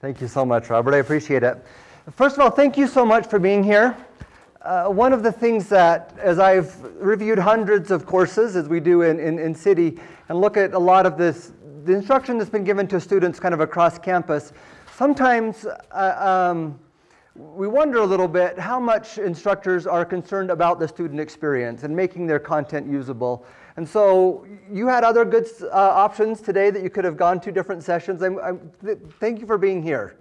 Thank you so much, Robert. I appreciate it. First of all, thank you so much for being here. Uh, one of the things that, as I've reviewed hundreds of courses, as we do in, in, in CIDI, and look at a lot of this, the instruction that's been given to students kind of across campus, sometimes uh, um, we wonder a little bit how much instructors are concerned about the student experience and making their content usable. And so you had other good uh, options today that you could have gone to different sessions. I'm, I'm, th thank you for being here.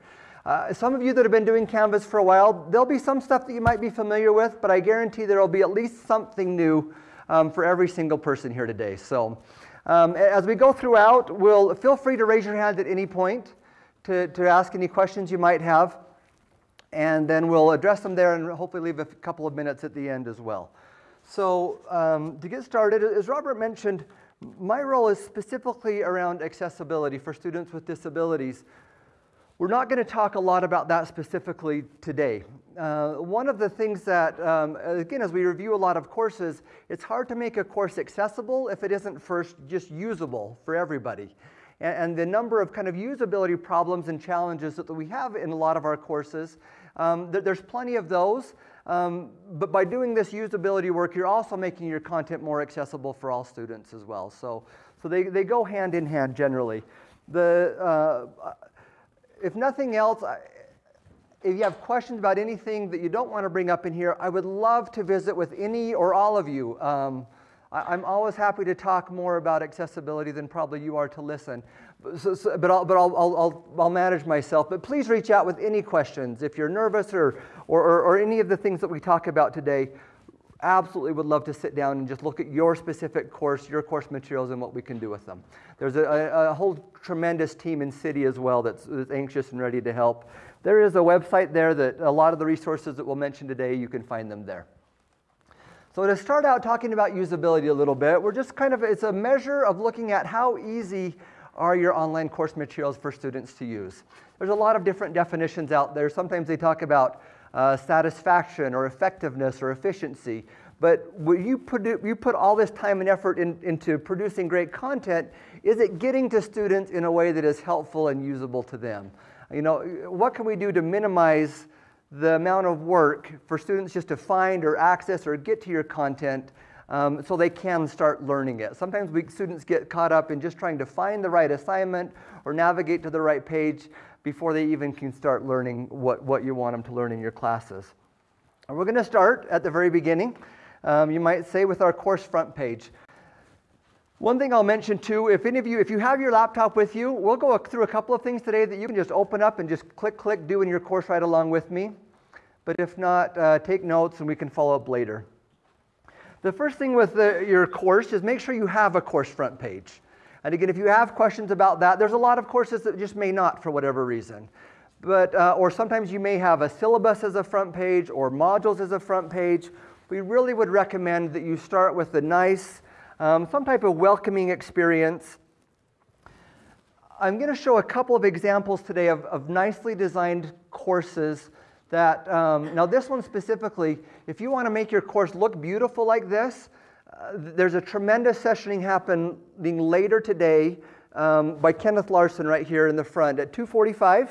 Uh, some of you that have been doing Canvas for a while, there'll be some stuff that you might be familiar with, but I guarantee there'll be at least something new um, for every single person here today. So um, as we go throughout, we'll feel free to raise your hand at any point to, to ask any questions you might have, and then we'll address them there and hopefully leave a couple of minutes at the end as well. So um, to get started, as Robert mentioned, my role is specifically around accessibility for students with disabilities. We're not going to talk a lot about that specifically today. Uh, one of the things that, um, again, as we review a lot of courses, it's hard to make a course accessible if it isn't first just usable for everybody. And, and the number of kind of usability problems and challenges that we have in a lot of our courses, um, th there's plenty of those. Um, but by doing this usability work, you're also making your content more accessible for all students as well. So, so they, they go hand in hand generally. The, uh, if nothing else, if you have questions about anything that you don't want to bring up in here, I would love to visit with any or all of you. Um, I, am always happy to talk more about accessibility than probably you are to listen. So, so, but I'll, but I'll, I'll, I'll, manage myself. But please reach out with any questions. If you're nervous or, or, or, or any of the things that we talk about today, absolutely would love to sit down and just look at your specific course, your course materials, and what we can do with them. There's a, a, a whole tremendous team in CIDI as well that's, that's, anxious and ready to help. There is a website there that a lot of the resources that we'll mention today, you can find them there. So to start out talking about usability a little bit, we're just kind of, it's a measure of looking at how easy are your online course materials for students to use. There's a lot of different definitions out there. Sometimes they talk about uh, satisfaction or effectiveness or efficiency. But when you put, you put all this time and effort in, into producing great content, is it getting to students in a way that is helpful and usable to them? You know, what can we do to minimize the amount of work for students just to find or access or get to your content um, so they can start learning it. Sometimes we, students get caught up in just trying to find the right assignment or navigate to the right page before they even can start learning what, what you want them to learn in your classes. And we're going to start at the very beginning, um, you might say, with our course front page. One thing I'll mention too, if any of you, if you have your laptop with you, we'll go through a couple of things today that you can just open up and just click, click, do in your course right along with me. But if not, uh, take notes and we can follow up later. The first thing with the, your course is make sure you have a course front page. And again, if you have questions about that, there's a lot of courses that just may not for whatever reason. But, uh, or sometimes you may have a syllabus as a front page or modules as a front page. We really would recommend that you start with a nice, um, some type of welcoming experience. I'm going to show a couple of examples today of, of nicely designed courses that, um, now this one specifically, if you want to make your course look beautiful like this, uh, there's a tremendous sessioning happening later today um, by Kenneth Larsen right here in the front at 2:45,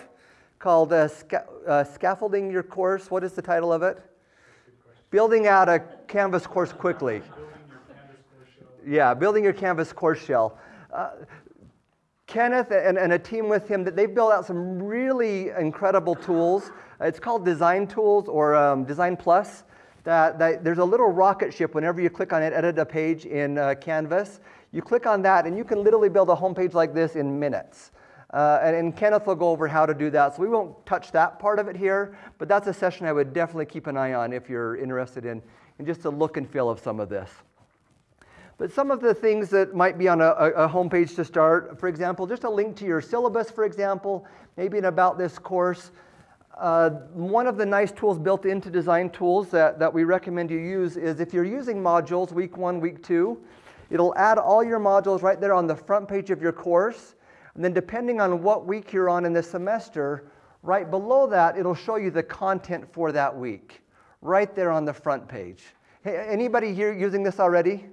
called uh, sca uh, "Scaffolding Your Course." What is the title of it? Building out a Canvas course quickly. yeah, building your Canvas course shell. Kenneth and, and, a team with him, that they've built out some really incredible tools. It's called Design Tools or um, Design Plus that, that there's a little rocket ship whenever you click on it, edit a page in uh, Canvas. You click on that and you can literally build a homepage like this in minutes. Uh, and, and, Kenneth will go over how to do that. So we won't touch that part of it here, but that's a session I would definitely keep an eye on if you're interested in, in just a look and feel of some of this. But some of the things that might be on a, a homepage to start, for example, just a link to your syllabus, for example, maybe an about this course, uh, one of the nice tools built into design tools that, that we recommend you use is if you're using modules week one, week two, it'll add all your modules right there on the front page of your course. And then depending on what week you're on in the semester, right below that, it'll show you the content for that week, right there on the front page. Hey, anybody here using this already?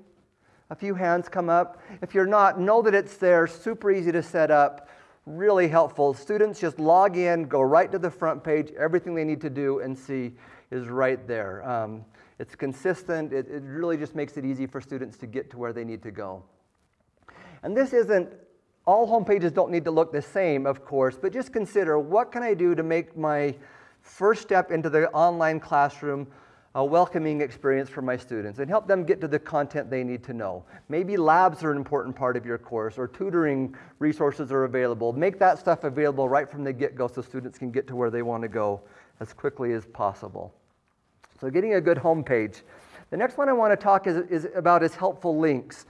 A few hands come up. If you're not, know that it's there, super easy to set up really helpful. Students just log in, go right to the front page, everything they need to do and see is right there. Um, it's consistent, it, it really just makes it easy for students to get to where they need to go. And this isn't, all homepages don't need to look the same, of course, but just consider what can I do to make my first step into the online classroom a welcoming experience for my students and help them get to the content they need to know. Maybe labs are an important part of your course or tutoring resources are available. Make that stuff available right from the get-go so students can get to where they want to go as quickly as possible. So getting a good home page. The next one I want to talk is, is about is helpful links.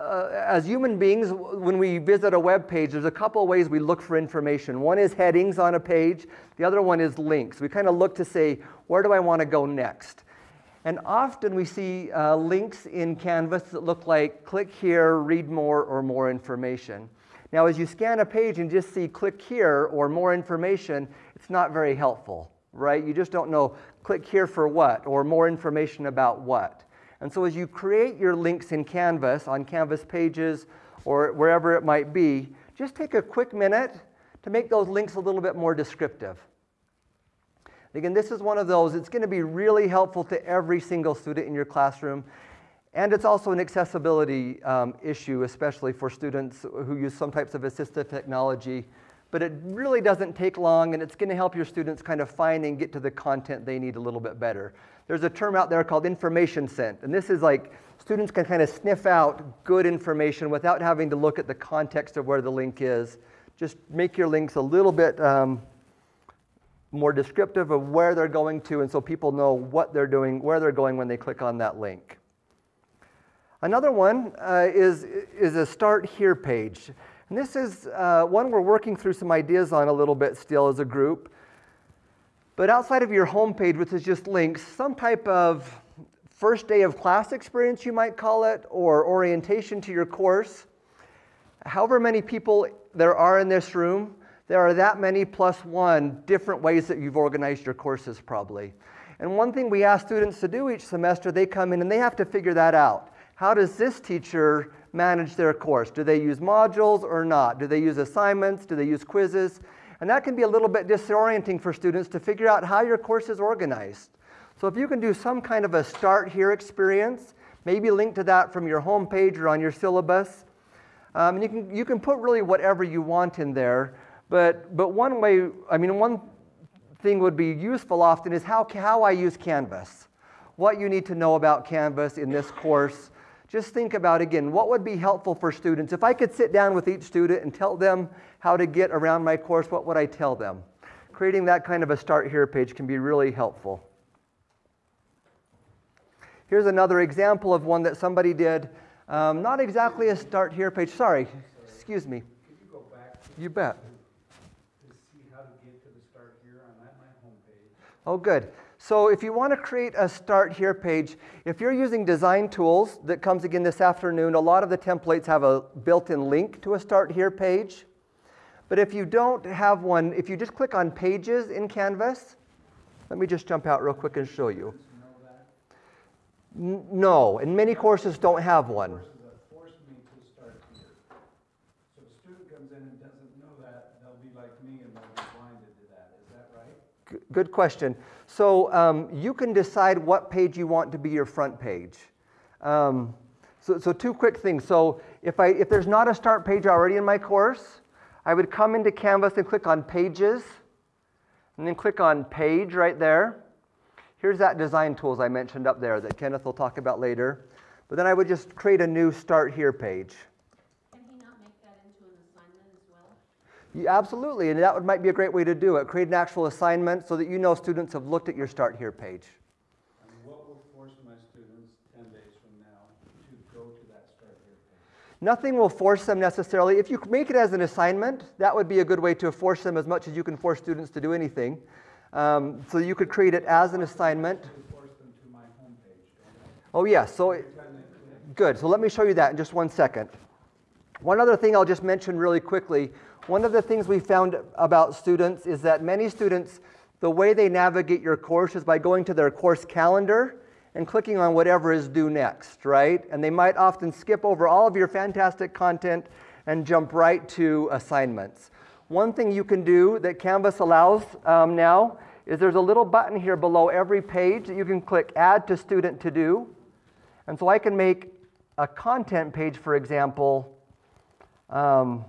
Uh, as human beings, when we visit a web page, there's a couple of ways we look for information. One is headings on a page, the other one is links. We kind of look to say, where do I want to go next? And often we see uh, links in Canvas that look like click here, read more, or more information. Now, as you scan a page and just see click here or more information, it's not very helpful, right? You just don't know click here for what or more information about what. And so as you create your links in Canvas, on Canvas pages or wherever it might be, just take a quick minute to make those links a little bit more descriptive. Again, this is one of those, it's going to be really helpful to every single student in your classroom. And it's also an accessibility um, issue, especially for students who use some types of assistive technology. But it really doesn't take long, and it's going to help your students kind of find and get to the content they need a little bit better. There's a term out there called information scent, and this is like students can kind of sniff out good information without having to look at the context of where the link is. Just make your links a little bit um, more descriptive of where they're going to, and so people know what they're doing, where they're going when they click on that link. Another one uh, is, is a Start Here page. And this is uh, one we're working through some ideas on a little bit still as a group. But outside of your home page, which is just links, some type of first day of class experience, you might call it, or orientation to your course. However many people there are in this room, there are that many plus one different ways that you've organized your courses probably. And one thing we ask students to do each semester, they come in and they have to figure that out. How does this teacher manage their course? Do they use modules or not? Do they use assignments? Do they use quizzes? And that can be a little bit disorienting for students to figure out how your course is organized. So if you can do some kind of a start here experience, maybe link to that from your home page or on your syllabus, um, and you can, you can put really whatever you want in there. But, but one way, I mean, one thing would be useful often is how, how I use Canvas. What you need to know about Canvas in this course. Just think about, again, what would be helpful for students? If I could sit down with each student and tell them how to get around my course, what would I tell them? Creating that kind of a Start Here page can be really helpful. Here's another example of one that somebody did. Um, not exactly a Start Here page. Sorry, excuse me. You, you bet. Oh, good. So if you want to create a Start Here page, if you're using design tools that comes again this afternoon, a lot of the templates have a built-in link to a Start Here page. But if you don't have one, if you just click on Pages in Canvas, let me just jump out real quick and show you. No, and many courses don't have one. Good question. So um, you can decide what page you want to be your front page. Um, so, so two quick things. So if, I, if there's not a start page already in my course, I would come into Canvas and click on Pages, and then click on Page right there. Here's that design tools I mentioned up there that Kenneth will talk about later. But then I would just create a new Start Here page. You, absolutely, and that would, might be a great way to do it. Create an actual assignment so that you know students have looked at your Start Here page. And what will force my students 10 days from now to go to that Start Here page? Nothing will force them necessarily. If you make it as an assignment, that would be a good way to force them as much as you can force students to do anything. Um, so you could create it as an assignment. Oh, yes. Yeah, so, good. So let me show you that in just one second. One other thing I'll just mention really quickly one of the things we found about students is that many students, the way they navigate your course is by going to their course calendar and clicking on whatever is due next, right? And they might often skip over all of your fantastic content and jump right to assignments. One thing you can do that Canvas allows um, now is there's a little button here below every page that you can click Add to Student To Do. And so I can make a content page, for example, um,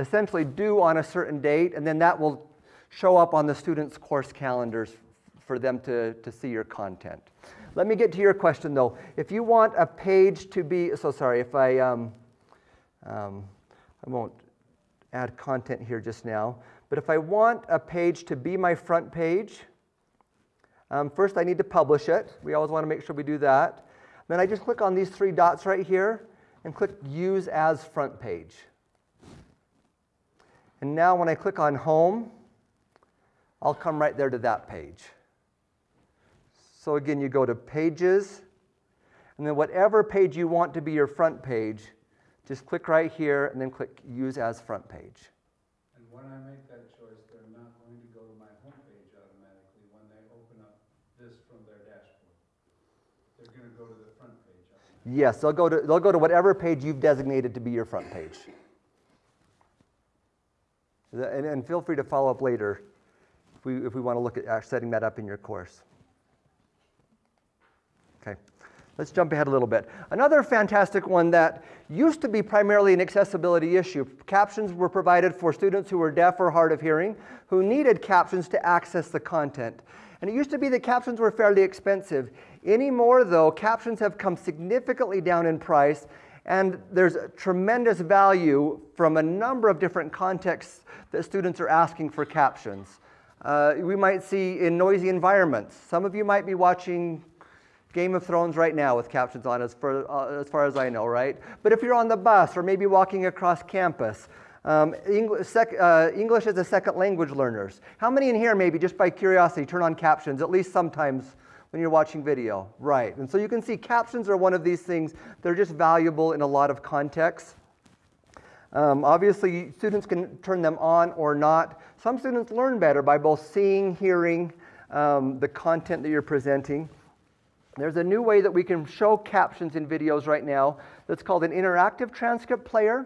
essentially due on a certain date, and then that will show up on the students' course calendars for them to, to see your content. Let me get to your question though. If you want a page to be, so sorry, if I, um, um, I won't add content here just now, but if I want a page to be my front page, um, first I need to publish it. We always want to make sure we do that. Then I just click on these three dots right here and click Use as Front Page. And now when I click on Home, I'll come right there to that page. So again, you go to Pages, and then whatever page you want to be your front page, just click right here and then click Use as Front Page. And when I make that choice, they're not going to go to my homepage automatically when they open up this from their dashboard. They're going to go to the front page. Yes, they'll go to, they'll go to whatever page you've designated to be your front page. And, and feel free to follow up later if we, if we want to look at uh, setting that up in your course. Okay, let's jump ahead a little bit. Another fantastic one that used to be primarily an accessibility issue. Captions were provided for students who were deaf or hard of hearing who needed captions to access the content. And it used to be that captions were fairly expensive. Anymore, though, captions have come significantly down in price, and there's tremendous value from a number of different contexts that students are asking for captions. Uh, we might see in noisy environments. Some of you might be watching Game of Thrones right now with captions on, as far, uh, as far as I know, right? But if you're on the bus or maybe walking across campus, um, English, sec, uh, English as a second language learners. How many in here, maybe just by curiosity, turn on captions at least sometimes when you're watching video? Right. And so you can see captions are one of these things. They're just valuable in a lot of contexts. Um, obviously, students can turn them on or not. Some students learn better by both seeing, hearing um, the content that you're presenting. There's a new way that we can show captions in videos right now that's called an interactive transcript player.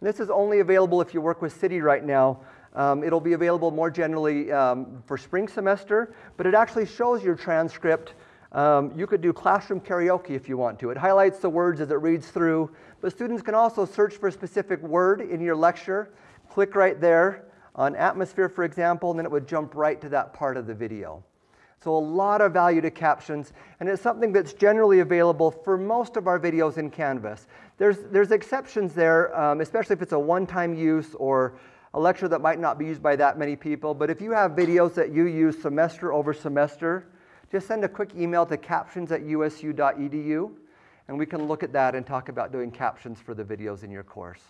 And this is only available if you work with CIDI right now. Um, it'll be available more generally um, for spring semester, but it actually shows your transcript. Um, you could do classroom karaoke if you want to. It highlights the words as it reads through, but students can also search for a specific word in your lecture, click right there on atmosphere, for example, and then it would jump right to that part of the video. So a lot of value to captions, and it's something that's generally available for most of our videos in Canvas. There's, there's exceptions there, um, especially if it's a one-time use or a lecture that might not be used by that many people. But if you have videos that you use semester over semester, just send a quick email to captions at usu.edu, and we can look at that and talk about doing captions for the videos in your course.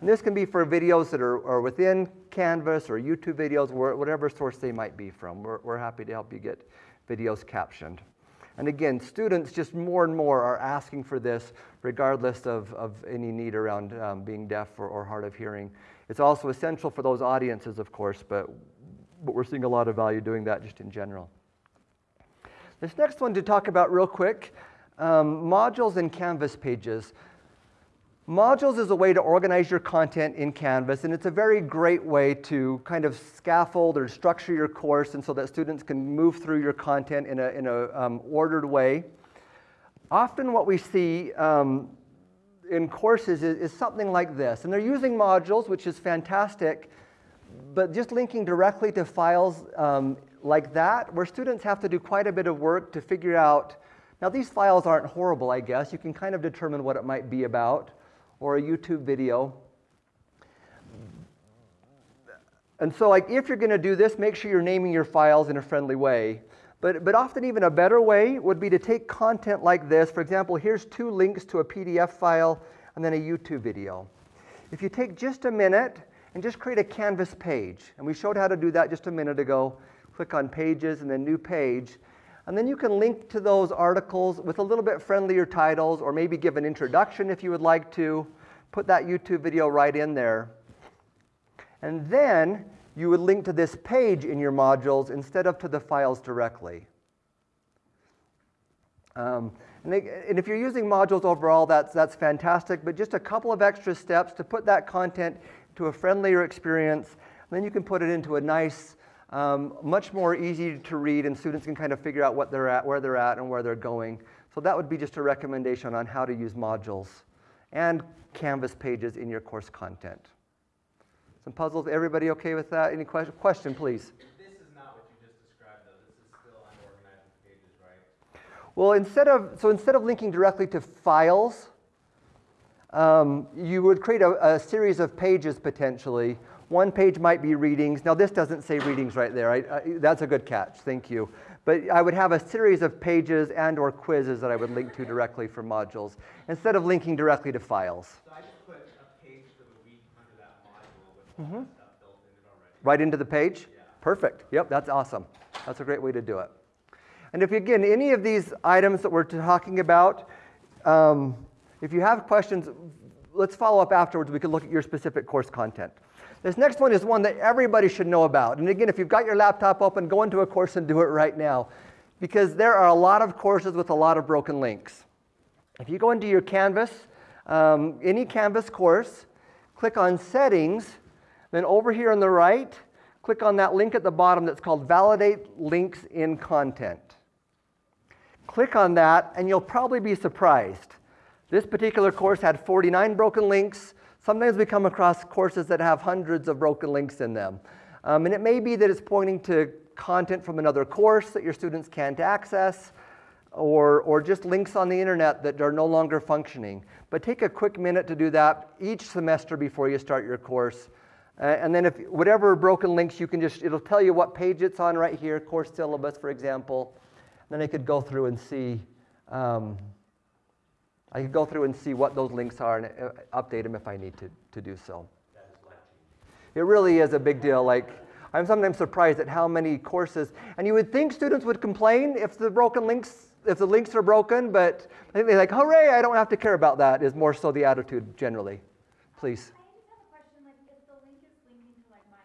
And this can be for videos that are, are within Canvas or YouTube videos, whatever source they might be from. We're, we're happy to help you get videos captioned. And again, students just more and more are asking for this, regardless of, of any need around um, being deaf or, or hard of hearing. It's also essential for those audiences, of course, but, but we're seeing a lot of value doing that just in general. This next one to talk about real quick um, modules and Canvas pages. Modules is a way to organize your content in Canvas, and it's a very great way to kind of scaffold or structure your course and so that students can move through your content in a, in a um, ordered way. Often what we see um, in courses is, is something like this, and they're using modules, which is fantastic, but just linking directly to files um, like that, where students have to do quite a bit of work to figure out, now these files aren't horrible, I guess, you can kind of determine what it might be about, or a YouTube video. And so like if you're gonna do this, make sure you're naming your files in a friendly way. But, but often even a better way would be to take content like this. For example, here's two links to a PDF file and then a YouTube video. If you take just a minute and just create a Canvas page, and we showed how to do that just a minute ago, click on Pages and then New Page, and then you can link to those articles with a little bit friendlier titles or maybe give an introduction if you would like to. Put that YouTube video right in there. And then you would link to this page in your modules instead of to the files directly. Um, and, and, if you're using modules overall, that's, that's fantastic, but just a couple of extra steps to put that content to a friendlier experience, and then you can put it into a nice, um, much more easy to read, and students can kind of figure out what they're at, where they're at, and where they're going. So that would be just a recommendation on how to use modules and Canvas pages in your course content. Some puzzles, everybody okay with that? Any question, question please? Well, instead of, so instead of linking directly to files, um, you would create a, a, series of pages potentially. One page might be readings. Now this doesn't say readings right there. I, I, that's a good catch, thank you. But I would have a series of pages and or quizzes that I would link to directly for modules, instead of linking directly to files. So I just put a page for the week under that module with all mm-hmm. that stuff built in it already. Right into the page? Yeah. Perfect. Yep, that's awesome. That's a great way to do it. And if, again, any of these items that we're talking about, um, if you have questions, let's follow up afterwards. We can look at your specific course content. This next one is one that everybody should know about. And again, if you've got your laptop open, go into a course and do it right now. Because there are a lot of courses with a lot of broken links. If you go into your Canvas, um, any Canvas course, click on Settings, then over here on the right, click on that link at the bottom that's called Validate Links in Content. Click on that and you'll probably be surprised. This particular course had 49 broken links. Sometimes we come across courses that have hundreds of broken links in them. Um, and it may be that it's pointing to content from another course that your students can't access, or, or just links on the internet that are no longer functioning. But take a quick minute to do that each semester before you start your course. Uh, and then if whatever broken links you can just, it'll tell you what page it's on right here, course syllabus, for example. Then I could go through and see, um, I could go through and see what those links are and uh, update them if I need to, to do so. It really is a big deal. Like, I'm sometimes surprised at how many courses, and you would think students would complain if the broken links, if the links are broken, but I think they're like, hooray, I don't have to care about that, is more so the attitude generally. Please. I just have a question, like, if the link is linking to like my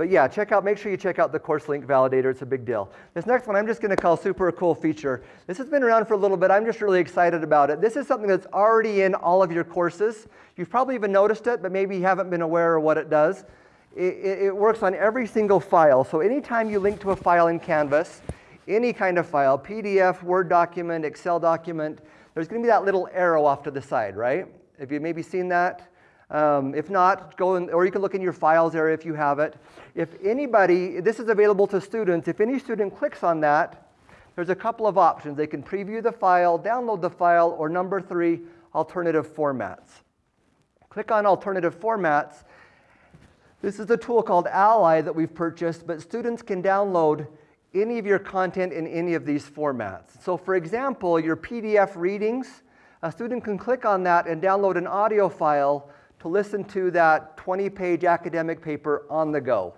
But yeah, check out, make sure you check out the course link validator. It's a big deal. This next one I'm just going to call super cool feature. This has been around for a little bit. I'm just really excited about it. This is something that's already in all of your courses. You've probably even noticed it, but maybe you haven't been aware of what it does. It, it, it works on every single file. So anytime you link to a file in Canvas, any kind of file, PDF, Word document, Excel document, there's going to be that little arrow off to the side, right? Have you maybe seen that? Um, if not, go in, or you can look in your files area if you have it. If anybody, this is available to students, if any student clicks on that, there's a couple of options. They can preview the file, download the file, or number three, alternative formats. Click on alternative formats. This is a tool called Ally that we've purchased, but students can download any of your content in any of these formats. So for example, your PDF readings, a student can click on that and download an audio file to listen to that 20-page academic paper on the go,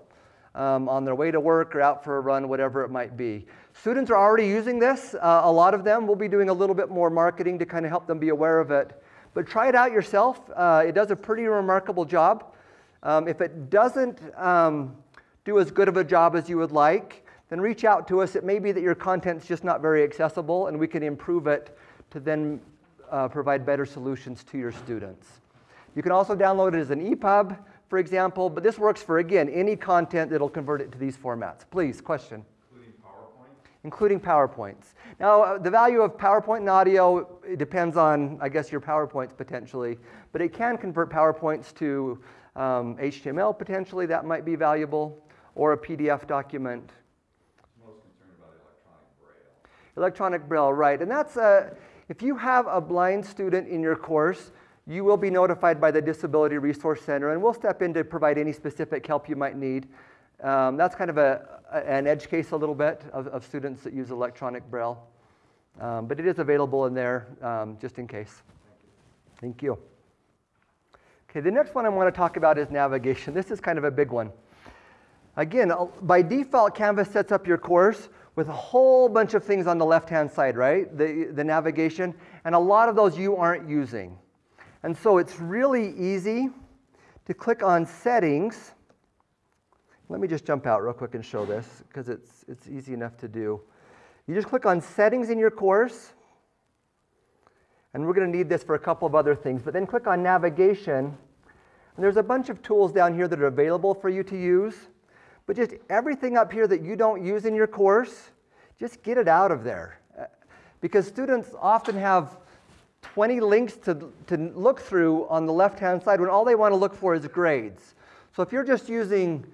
um, on their way to work or out for a run, whatever it might be. Students are already using this. Uh, a lot of them will be doing a little bit more marketing to kind of help them be aware of it. But try it out yourself. Uh, it does a pretty remarkable job. Um, if it doesn't um, do as good of a job as you would like, then reach out to us. It may be that your content's just not very accessible, and we can improve it to then uh, provide better solutions to your students. You can also download it as an EPUB, for example, but this works for, again, any content that'll convert it to these formats. Please, question? Including PowerPoint? Including PowerPoints. Now, uh, the value of PowerPoint and audio it depends on, I guess, your PowerPoints potentially, but it can convert PowerPoints to um, HTML potentially, that might be valuable, or a PDF document. Most concerned about electronic Braille, Electronic braille, right. And that's, a, uh, if you have a blind student in your course, you will be notified by the Disability Resource Center, and we'll step in to provide any specific help you might need. Um, that's kind of a, an edge case a little bit of, of students that use electronic Braille. Um, but it is available in there um, just in case. Thank you. Okay, the next one I want to talk about is navigation. This is kind of a big one. Again, uh, by default, Canvas sets up your course with a whole bunch of things on the left-hand side, right? The, the navigation, and a lot of those you aren't using. And so it's really easy to click on Settings. Let me just jump out real quick and show this because it's, it's easy enough to do. You just click on Settings in your course, and we're going to need this for a couple of other things, but then click on Navigation, and there's a bunch of tools down here that are available for you to use. But just everything up here that you don't use in your course, just get it out of there. Uh, Because students often have 20 links to, to look through on the left-hand side when all they want to look for is grades. So if you're just using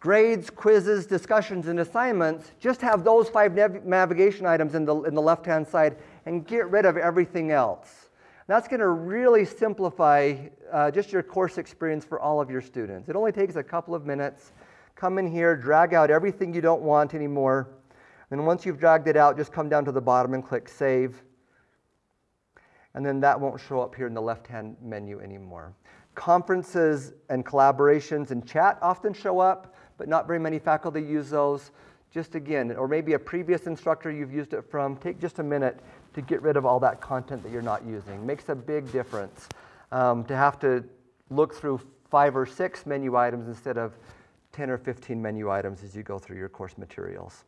grades, quizzes, discussions, and assignments, just have those five nav- navigation items in the, in the left-hand side and get rid of everything else. That's going to really simplify uh, just your course experience for all of your students. It only takes a couple of minutes. Come in here, drag out everything you don't want anymore. And once you've dragged it out, just come down to the bottom and click Save. And then that won't show up here in the left-hand menu anymore. Conferences and collaborations and chat often show up, but not very many faculty use those. Just again, or maybe a previous instructor you've used it from, take just a minute to get rid of all that content that you're not using. Makes a big difference um, to have to look through five or six menu items instead of 10 or 15 menu items as you go through your course materials.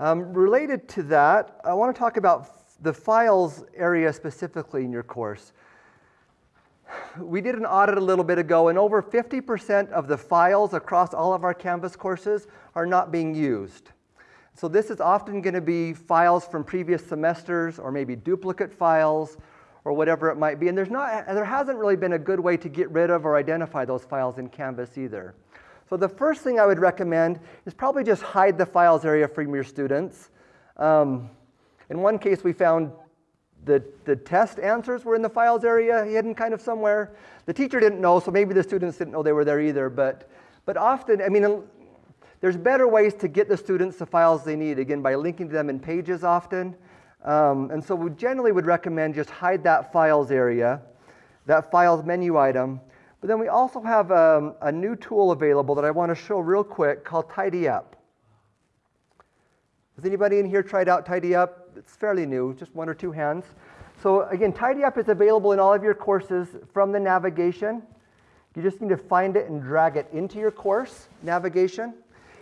Um, related to that, I want to talk about the files area specifically in your course. We did an audit a little bit ago, and over 50% of the files across all of our Canvas courses are not being used. So this is often going to be files from previous semesters or maybe duplicate files or whatever it might be. And there's not, there hasn't really been a good way to get rid of or identify those files in Canvas either. So the first thing I would recommend is probably just hide the files area from your students. Um, in one case, we found the, the test answers were in the files area, hidden kind of somewhere. The teacher didn't know, so maybe the students didn't know they were there either. But, but often, I mean, there's better ways to get the students the files they need, again, by linking to them in pages often. Um, and so we generally would recommend just hide that files area, that files menu item. But then we also have um, a new tool available that I want to show real quick called Tidy Up. Has anybody in here tried out Tidy Up? It's fairly new, just one or two hands. So again, Tidy Up is available in all of your courses from the navigation. You just need to find it and drag it into your course navigation.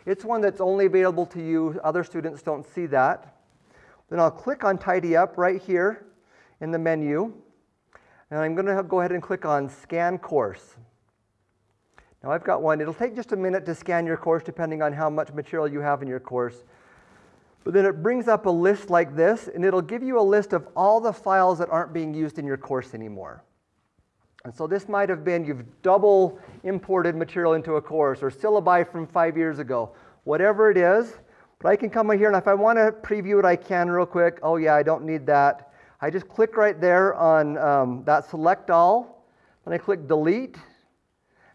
It's one that's only available to you. Other students don't see that. Then I'll click on Tidy Up right here in the menu. And I'm going to go ahead and click on Scan Course. Now I've got one. It'll take just a minute to scan your course depending on how much material you have in your course. But then it brings up a list like this, and it'll give you a list of all the files that aren't being used in your course anymore. And so this might have been you've double imported material into a course or syllabi from five years ago, whatever it is. But I can come in here, and if I want to preview it, I can real quick. Oh, yeah, I don't need that. I just click right there on um, that select all, then I click delete,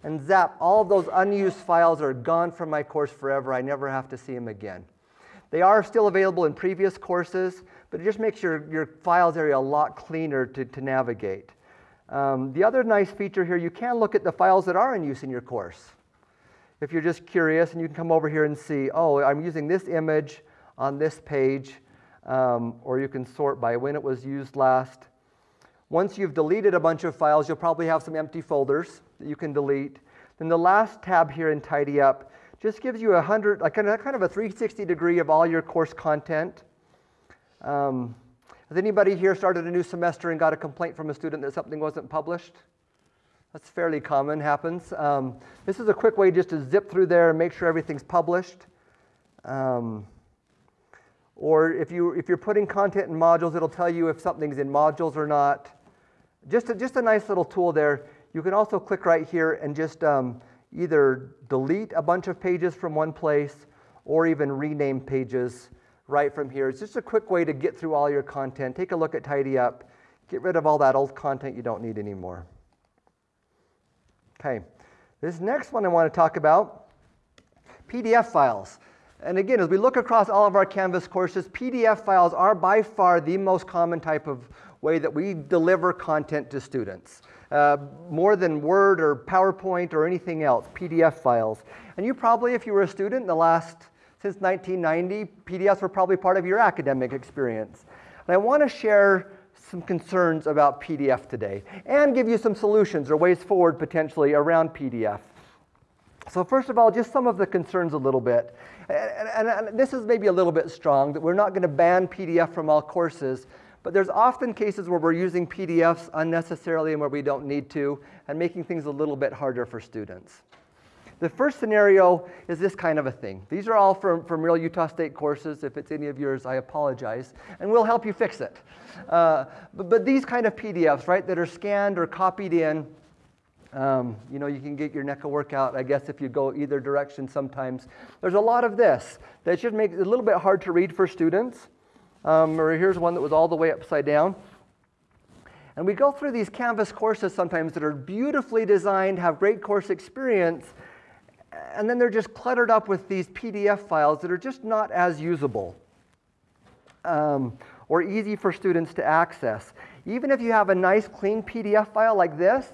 and zap, all of those unused files are gone from my course forever. I never have to see them again. They are still available in previous courses, but it just makes your, your files area a lot cleaner to, to navigate. Um, the other nice feature here, you can look at the files that are in use in your course. If you're just curious, and you can come over here and see, oh, I'm using this image on this page, um, or you can sort by when it was used last. Once you've deleted a bunch of files, you'll probably have some empty folders that you can delete. Then the last tab here in Tidy Up just gives you a hundred, like kind of, a 360 degree of all your course content. Um, has anybody here started a new semester and got a complaint from a student that something wasn't published? That's fairly common, happens. Um, this is a quick way just to zip through there and make sure everything's published. Um, or if, you, if you're putting content in modules, it'll tell you if something's in modules or not. Just a, just a nice little tool there. You can also click right here and just um, either delete a bunch of pages from one place or even rename pages right from here. It's just a quick way to get through all your content. Take a look at Tidy Up. Get rid of all that old content you don't need anymore. Okay, this next one I want to talk about PDF files. And again, as we look across all of our Canvas courses, PDF files are by far the most common type of way that we deliver content to students. Uh, more than Word or PowerPoint or anything else, PDF files. And you probably, if you were a student in the last, since 1990, PDFs were probably part of your academic experience. And I want to share some concerns about PDF today and give you some solutions or ways forward potentially around PDF. So first of all, just some of the concerns a little bit. And, and, and this is maybe a little bit strong, that we're not going to ban PDF from all courses, but there's often cases where we're using PDFs unnecessarily and where we don't need to, and making things a little bit harder for students. The first scenario is this kind of a thing. These are all from, from real Utah State courses. If it's any of yours, I apologize, and we'll help you fix it. Uh, but, but these kind of PDFs, right, that are scanned or copied in, um, you know, you can get your neck NECA workout, I guess, if you go either direction sometimes. There's a lot of this that should make it a little bit hard to read for students. Um, or here's one that was all the way upside down. And we go through these Canvas courses sometimes that are beautifully designed, have great course experience, and then they're just cluttered up with these PDF files that are just not as usable um, or easy for students to access. Even if you have a nice clean PDF file like this,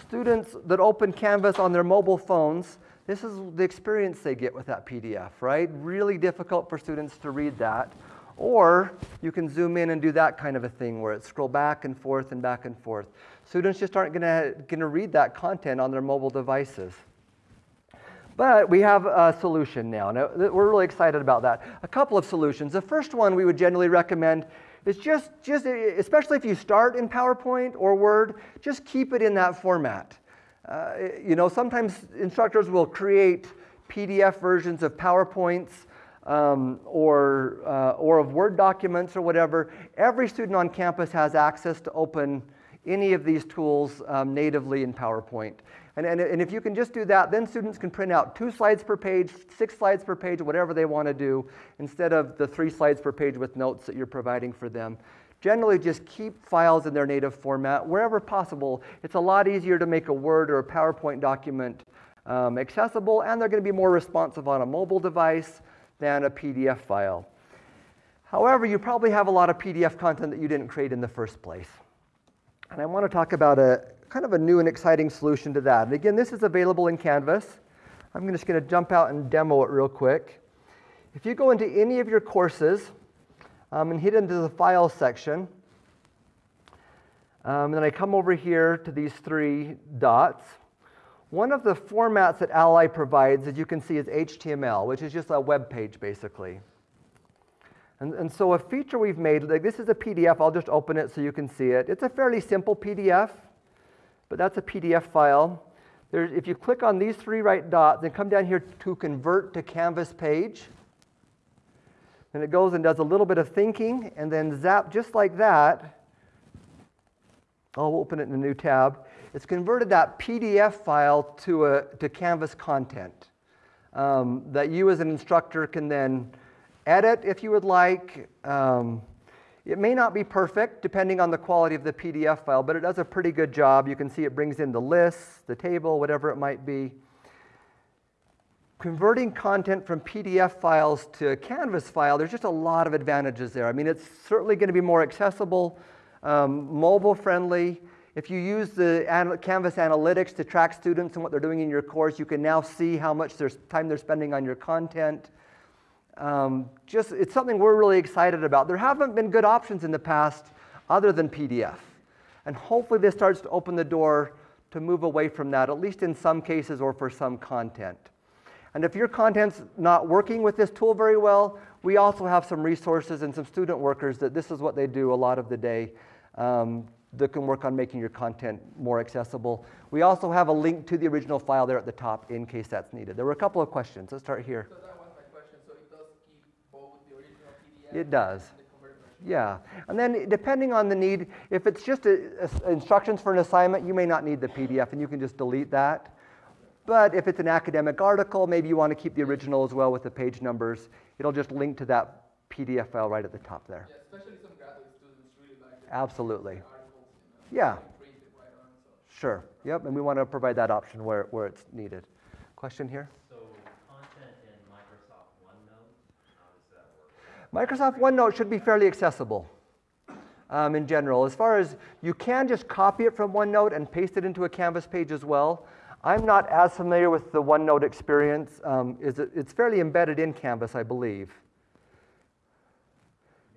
students that open Canvas on their mobile phones, this is the experience they get with that PDF, right? Really difficult for students to read that. Or you can zoom in and do that kind of a thing where it scroll back and forth and back and forth. Students just aren't gonna, gonna read that content on their mobile devices. But we have a solution now, and we're really excited about that. A couple of solutions. The first one we would generally recommend is just, just especially if you start in PowerPoint or Word, just keep it in that format. Uh, you know, sometimes instructors will create PDF versions of PowerPoints um, or, uh, or of Word documents or whatever. Every student on campus has access to open any of these tools um, natively in PowerPoint. And, and, and if you can just do that, then students can print out two slides per page, six slides per page, whatever they want to do, instead of the three slides per page with notes that you're providing for them. Generally, just keep files in their native format wherever possible. It's a lot easier to make a Word or a PowerPoint document um, accessible, and they're going to be more responsive on a mobile device than a PDF file. However, you probably have a lot of PDF content that you didn't create in the first place. And I want to talk about a kind of a new and exciting solution to that. And again, this is available in Canvas. I'm just going to jump out and demo it real quick. If you go into any of your courses um, and hit into the file section, um, and then I come over here to these three dots. One of the formats that Ally provides, as you can see, is HTML, which is just a web page, basically. And, and so a feature we've made, like this is a PDF, I'll just open it so you can see it. It's a fairly simple PDF but that's a PDF file. If you click on these three right dots and come down here to convert to Canvas page, then it goes and does a little bit of thinking and then zap just like that. I'll open it in a new tab. It's converted that PDF file to, a, to Canvas content um, that you as an instructor can then edit if you would like. Um, it may not be perfect depending on the quality of the PDF file, but it does a pretty good job. You can see it brings in the lists, the table, whatever it might be. Converting content from PDF files to a Canvas file, there's just a lot of advantages there. I mean, it's certainly going to be more accessible, um, mobile friendly. If you use the Canvas analytics to track students and what they're doing in your course, you can now see how much time they're spending on your content. Um, just, it's something we're really excited about. There haven't been good options in the past other than PDF. And hopefully this starts to open the door to move away from that, at least in some cases or for some content. And if your content's not working with this tool very well, we also have some resources and some student workers that this is what they do a lot of the day um, that can work on making your content more accessible. We also have a link to the original file there at the top in case that's needed. There were a couple of questions. Let's start here. It does. Yeah, and then depending on the need, if it's just a, a, instructions for an assignment, you may not need the PDF and you can just delete that. But if it's an academic article, maybe you want to keep the original as well with the page numbers. It'll just link to that PDF file right at the top there. Yeah, especially some graduate students really like it. Absolutely. Articles, you know, Yeah. print it right on, so. Sure. Yep, and we want to provide that option where, where it's needed. Question here? So content in Microsoft OneNote, how does that work? Microsoft OneNote should be fairly accessible. um, in general. As far as you can just copy it from OneNote and paste it into a Canvas page as well. I'm not as familiar with the OneNote experience. Um, is it, it's fairly embedded in Canvas, I believe.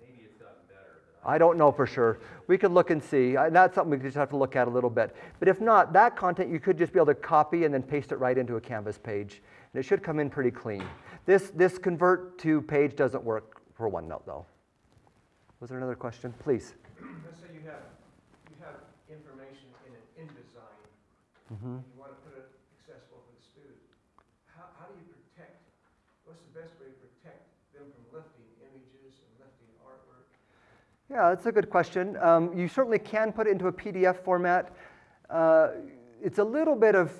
maybe it's gotten better, but I don't know for sure. We could look and see. I- That's something we just have to look at a little bit. But if not, that content you could just be able to copy and then paste it right into a Canvas page. And it should come in pretty clean. This, this convert to page doesn't work for OneNote though. Was there another question? Please. Let's say you have, you have information in an InDesign, Mhm. you want to put it accessible for the student. How, how do you protect, what's the best way to protect them from lifting images and lifting artwork? Yeah, that's a good question. Um, you certainly can put it into a PDF format. Uh, it's a little bit of,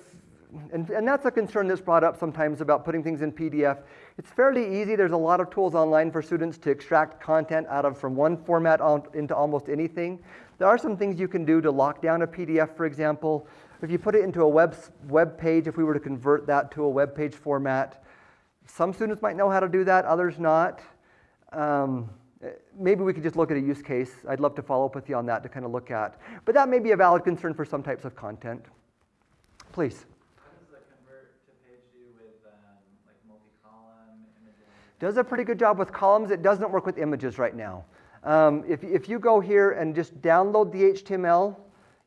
and, and that's a concern that's brought up sometimes about putting things in PDF. It's fairly easy. There's a lot of tools online for students to extract content out of from one format on, into almost anything. There are some things you can do to lock down a PDF, for example. If you put it into a web, web page, if we were to convert that to a web page format, some students might know how to do that, others not. Um, maybe we could just look at a use case. I'd love to follow up with you on that to kind of look at. But that may be a valid concern for some types of content. Please. Does the convert to page do with, um, like multi-column images? Does a pretty good job with columns. It doesn't work with images right now. Um, if, if you go here and just download the HTML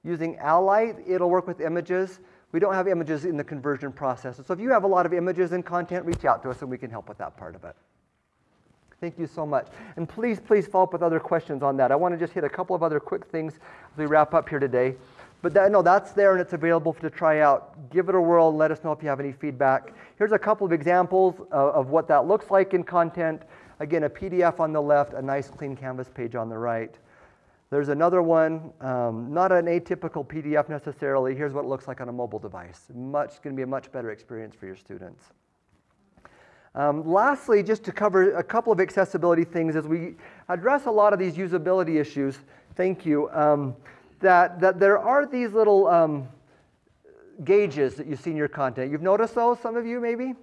using Ally, it'll work with images. We don't have images in the conversion process. So if you have a lot of images and content, reach out to us and we can help with that part of it. Thank you so much. And please, please follow up with other questions on that. I want to just hit a couple of other quick things as we wrap up here today. But that, no, that's there and it's available to try out. Give it a whirl let us know if you have any feedback. Here's a couple of examples of, of what that looks like in content. Again, a PDF on the left, a nice clean Canvas page on the right. There's another one, um, not an atypical PDF necessarily. Here's what it looks like on a mobile device. Much, going to be a much better experience for your students. Um, lastly, just to cover a couple of accessibility things as we address a lot of these usability issues, thank you, um, that, that there are these little um, gauges that you see in your content. You've noticed those, some of you maybe?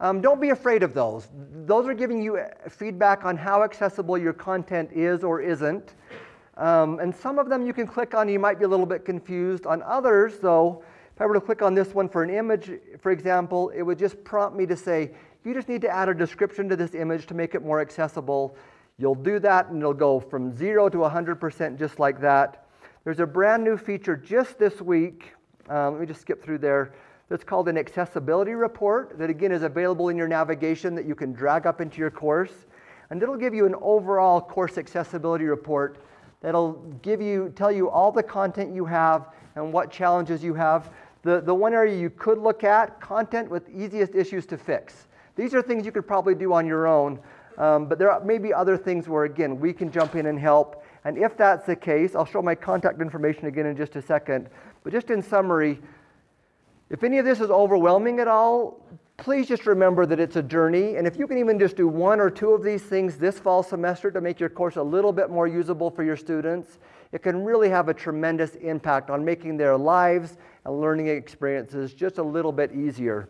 Um, don't be afraid of those. Those are giving you feedback on how accessible your content is or isn't. Um, and some of them you can click on, you might be a little bit confused. On others, though, if I were to click on this one for an image, for example, it would just prompt me to say, you just need to add a description to this image to make it more accessible. You'll do that and it'll go from zero to 100% just like that. There's a brand new feature just this week. Um, let me just skip through there. That's called an accessibility report that again is available in your navigation that you can drag up into your course. And it'll give you an overall course accessibility report that'll give you, tell you all the content you have and what challenges you have. The, the one area you could look at, content with easiest issues to fix. These are things you could probably do on your own, um, but there may be other things where, again, we can jump in and help. And if that's the case, I'll show my contact information again in just a second. But just in summary, if any of this is overwhelming at all, please just remember that it's a journey. And if you can even just do one or two of these things this fall semester to make your course a little bit more usable for your students, it can really have a tremendous impact on making their lives and learning experiences just a little bit easier.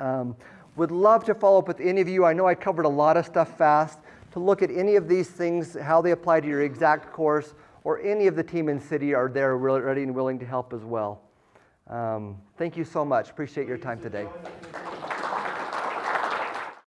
Um, would love to follow up with any of you. I know I covered a lot of stuff fast. To look at any of these things, how they apply to your exact course, or any of the team in CIDI are there ready and willing to help as well. Um, thank you so much. Appreciate your time today.